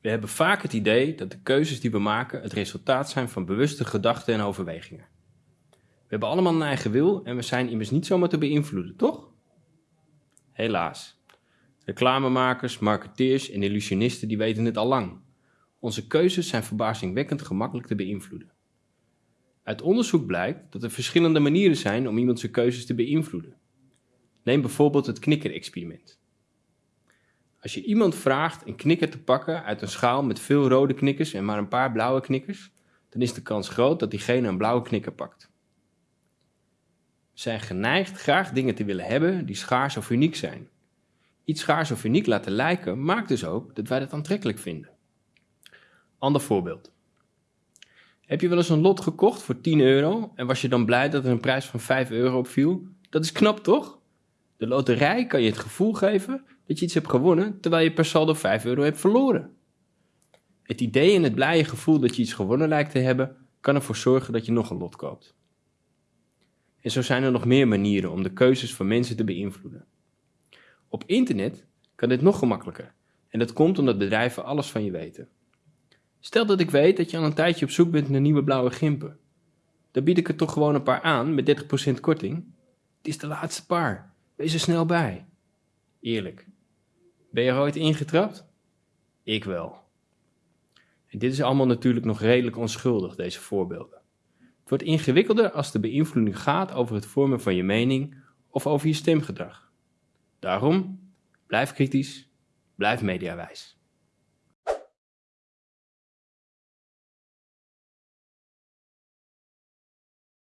We hebben vaak het idee dat de keuzes die we maken het resultaat zijn van bewuste gedachten en overwegingen. We hebben allemaal een eigen wil en we zijn immers niet zomaar te beïnvloeden, toch? Helaas. Reclamemakers, marketeers en illusionisten die weten het al lang. Onze keuzes zijn verbazingwekkend gemakkelijk te beïnvloeden. Uit onderzoek blijkt dat er verschillende manieren zijn om iemand zijn keuzes te beïnvloeden. Neem bijvoorbeeld het knikker-experiment. Als je iemand vraagt een knikker te pakken uit een schaal met veel rode knikkers en maar een paar blauwe knikkers, dan is de kans groot dat diegene een blauwe knikker pakt. We zijn geneigd graag dingen te willen hebben die schaars of uniek zijn. Iets schaars of uniek laten lijken maakt dus ook dat wij dat aantrekkelijk vinden. Ander voorbeeld. Heb je wel eens een lot gekocht voor 10 euro en was je dan blij dat er een prijs van 5 euro op viel? Dat is knap toch? De loterij kan je het gevoel geven dat je iets hebt gewonnen terwijl je per saldo 5 euro hebt verloren. Het idee en het blije gevoel dat je iets gewonnen lijkt te hebben, kan ervoor zorgen dat je nog een lot koopt. En zo zijn er nog meer manieren om de keuzes van mensen te beïnvloeden. Op internet kan dit nog gemakkelijker en dat komt omdat bedrijven alles van je weten. Stel dat ik weet dat je al een tijdje op zoek bent naar nieuwe blauwe gimpen. Dan bied ik er toch gewoon een paar aan met 30% korting. Het is de laatste paar. Wees er snel bij. Eerlijk. Ben je er ooit ingetrapt? Ik wel. En dit is allemaal natuurlijk nog redelijk onschuldig, deze voorbeelden. Het wordt ingewikkelder als de beïnvloeding gaat over het vormen van je mening of over je stemgedrag. Daarom, blijf kritisch, blijf mediawijs.